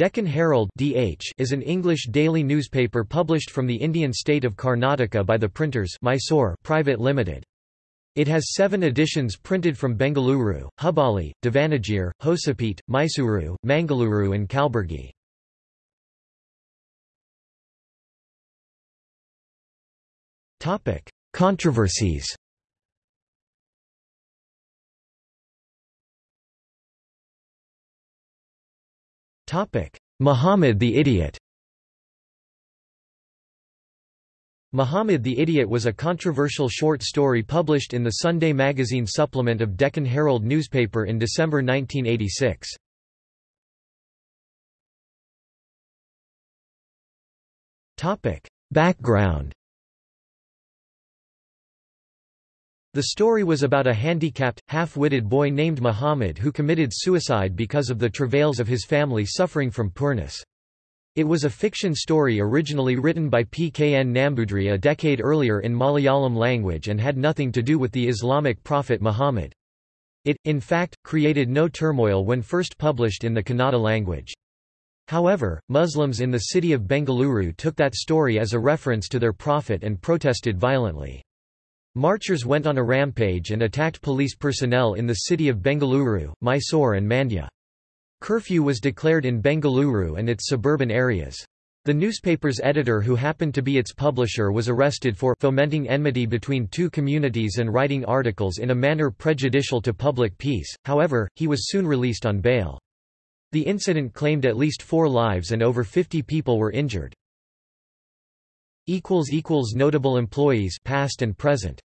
Deccan Herald (DH) is an English daily newspaper published from the Indian state of Karnataka by the Printers Mysore Private Limited. It has seven editions printed from Bengaluru, Hubballi, Davanagere, Hosapete, Mysuru, Mangaluru and Kalburgi. Controversies Muhammad the Idiot Muhammad the Idiot was a controversial short story published in the Sunday magazine supplement of Deccan Herald newspaper in December 1986. Background The story was about a handicapped, half-witted boy named Muhammad who committed suicide because of the travails of his family suffering from poorness. It was a fiction story originally written by P. K. N. Nambudri a decade earlier in Malayalam language and had nothing to do with the Islamic prophet Muhammad. It, in fact, created no turmoil when first published in the Kannada language. However, Muslims in the city of Bengaluru took that story as a reference to their prophet and protested violently. Marchers went on a rampage and attacked police personnel in the city of Bengaluru, Mysore and Mandya. Curfew was declared in Bengaluru and its suburban areas. The newspaper's editor who happened to be its publisher was arrested for fomenting enmity between two communities and writing articles in a manner prejudicial to public peace, however, he was soon released on bail. The incident claimed at least four lives and over 50 people were injured. Notable employees past and present